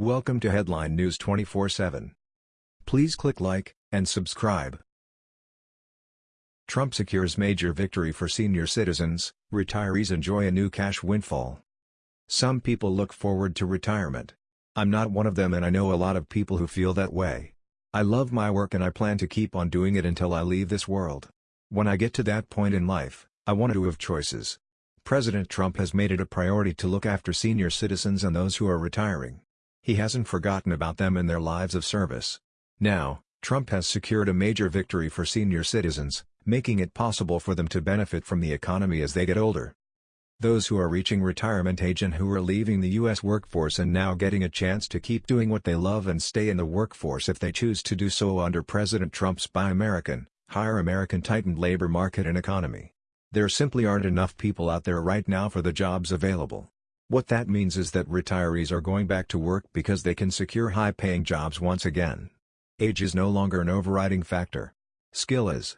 Welcome to Headline News 24/7. Please click like and subscribe. Trump secures major victory for senior citizens, retirees enjoy a new cash windfall. Some people look forward to retirement. I'm not one of them and I know a lot of people who feel that way. I love my work and I plan to keep on doing it until I leave this world. When I get to that point in life, I want to have choices. President Trump has made it a priority to look after senior citizens and those who are retiring. He hasn't forgotten about them and their lives of service. Now, Trump has secured a major victory for senior citizens, making it possible for them to benefit from the economy as they get older. Those who are reaching retirement age and who are leaving the U.S. workforce and now getting a chance to keep doing what they love and stay in the workforce if they choose to do so under President Trump's Buy American, Hire American tightened labor market and economy. There simply aren't enough people out there right now for the jobs available. What that means is that retirees are going back to work because they can secure high-paying jobs once again. Age is no longer an overriding factor. Skill is.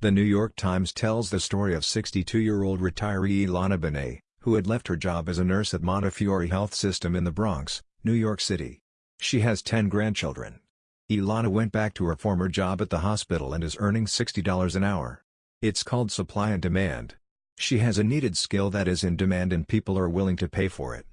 The New York Times tells the story of 62-year-old retiree Ilana Benet, who had left her job as a nurse at Montefiore Health System in the Bronx, New York City. She has 10 grandchildren. Ilana went back to her former job at the hospital and is earning $60 an hour. It's called supply and demand. She has a needed skill that is in demand and people are willing to pay for it.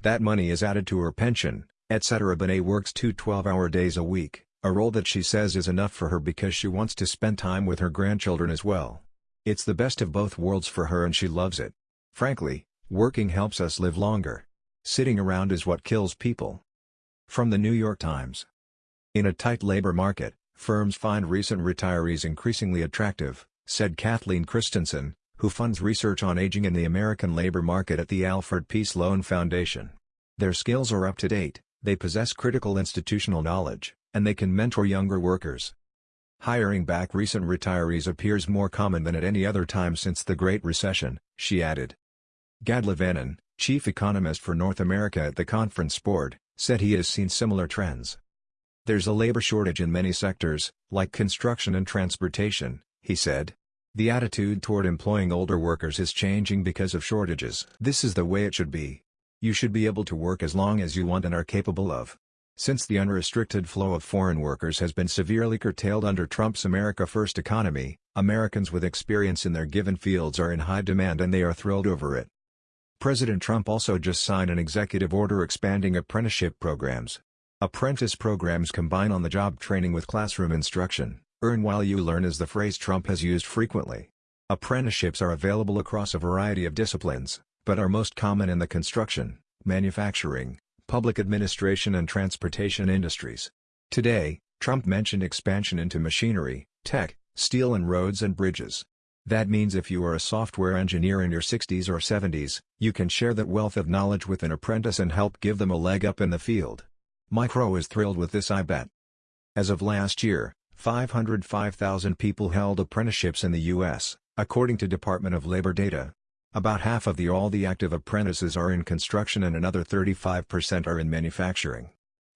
That money is added to her pension, etc. Benet works two 12-hour days a week. A role that she says is enough for her because she wants to spend time with her grandchildren as well. It's the best of both worlds for her and she loves it. Frankly, working helps us live longer. Sitting around is what kills people. From the New York Times. In a tight labor market, firms find recent retirees increasingly attractive, said Kathleen Christensen, who funds research on aging in the American labor market at the Alfred P. Sloan Foundation. Their skills are up to date, they possess critical institutional knowledge, and they can mentor younger workers. Hiring back recent retirees appears more common than at any other time since the Great Recession, she added. Gad Levanon, chief economist for North America at the Conference Board, said he has seen similar trends. There's a labor shortage in many sectors, like construction and transportation, he said. The attitude toward employing older workers is changing because of shortages. This is the way it should be. You should be able to work as long as you want and are capable of. Since the unrestricted flow of foreign workers has been severely curtailed under Trump's America First economy, Americans with experience in their given fields are in high demand and they are thrilled over it. President Trump also just signed an executive order expanding apprenticeship programs. Apprentice programs combine on-the-job training with classroom instruction. Earn while you learn is the phrase Trump has used frequently. Apprenticeships are available across a variety of disciplines, but are most common in the construction, manufacturing, public administration and transportation industries. Today, Trump mentioned expansion into machinery, tech, steel and roads and bridges. That means if you are a software engineer in your 60s or 70s, you can share that wealth of knowledge with an apprentice and help give them a leg up in the field. Mike Rowe is thrilled with this I bet. As of last year, 505,000 people held apprenticeships in the U.S., according to Department of Labor data. About half of the all the active apprentices are in construction and another 35% are in manufacturing.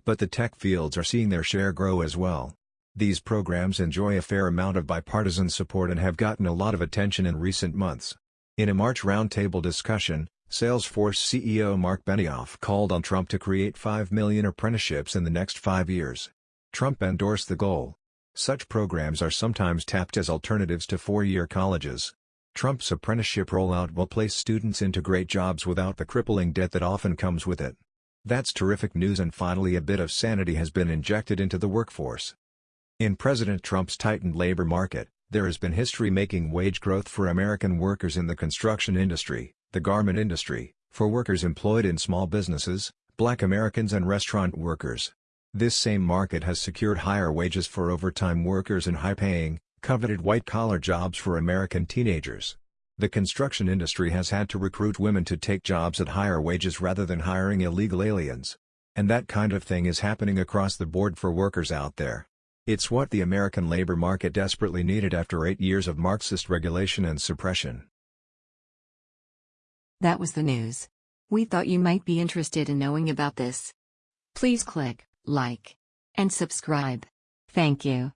But the tech fields are seeing their share grow as well. These programs enjoy a fair amount of bipartisan support and have gotten a lot of attention in recent months. In a March roundtable discussion, Salesforce CEO Marc Benioff called on Trump to create 5 million apprenticeships in the next five years. Trump endorsed the goal. Such programs are sometimes tapped as alternatives to four-year colleges. Trump's apprenticeship rollout will place students into great jobs without the crippling debt that often comes with it. That's terrific news and finally a bit of sanity has been injected into the workforce. In President Trump's tightened labor market, there has been history-making wage growth for American workers in the construction industry, the garment industry, for workers employed in small businesses, black Americans and restaurant workers. This same market has secured higher wages for overtime workers and high-paying, coveted white-collar jobs for American teenagers. The construction industry has had to recruit women to take jobs at higher wages rather than hiring illegal aliens. And that kind of thing is happening across the board for workers out there. It's what the American labor market desperately needed after eight years of Marxist regulation and suppression. That was the news. We thought you might be interested in knowing about this. Please click like and subscribe. Thank you.